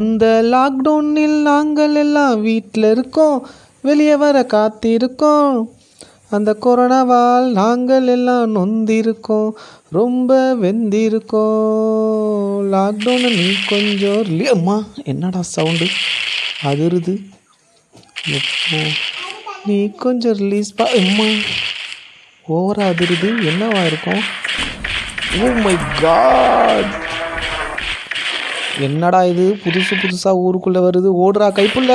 இந்த லாக்டவுனில் நாங்கள் எல்லாம் வீட்டில் இருக்கோம் வெளியே வர காத்திருக்கோம். அந்த கொரோனாவால் நாங்கள் எல்லாம் நொந்திருக்கோம் ரொம்ப வெந்திருக்கோம். லாக்டவுனை நீ கொஞ்சம் இல்லையம்மா என்னடா சவுண்டு அதிருது. எப்போ? நீ கொஞ்சம் ரிலீஸ் பா. அம்மா. ஓவராக அதிருது. என்னவா இருக்கும்? ஓ மை காட் என்னடா இது? புதுசு புதுசாக ஊருக்குள்ளே வருது. ஓடுறா கைப்புள்ள.